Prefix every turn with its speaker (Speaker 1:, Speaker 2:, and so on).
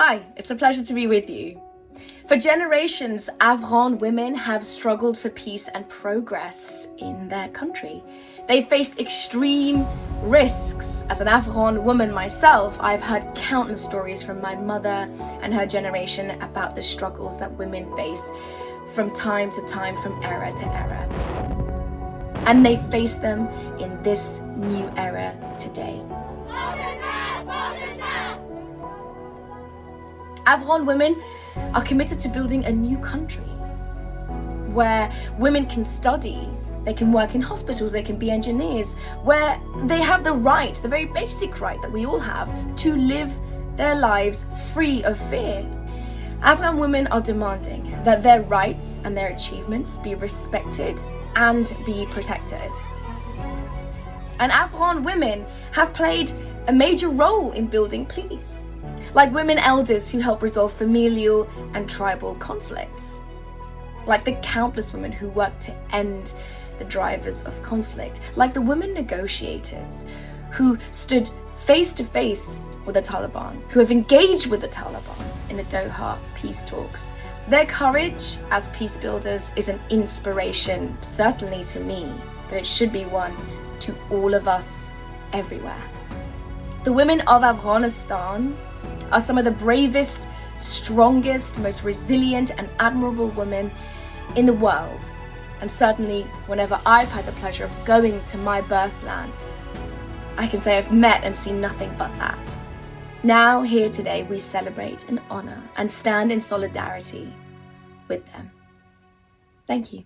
Speaker 1: Hi, it's a pleasure to be with you. For generations, Afghan women have struggled for peace and progress in their country. They faced extreme risks. As an Afghan woman myself, I've heard countless stories from my mother and her generation about the struggles that women face from time to time, from era to era. And they face them in this new era today. Afghan women are committed to building a new country where women can study, they can work in hospitals, they can be engineers, where they have the right, the very basic right that we all have, to live their lives free of fear. Afghan women are demanding that their rights and their achievements be respected and be protected. And Afghan women have played a major role in building peace like women elders who help resolve familial and tribal conflicts, like the countless women who work to end the drivers of conflict, like the women negotiators who stood face to face with the Taliban, who have engaged with the Taliban in the Doha peace talks. Their courage as peace builders is an inspiration, certainly to me, but it should be one to all of us everywhere. The women of Afghanistan are some of the bravest, strongest, most resilient and admirable women in the world. And certainly whenever I've had the pleasure of going to my birthland, I can say I've met and seen nothing but that. Now, here today, we celebrate and honour and stand in solidarity with them. Thank you.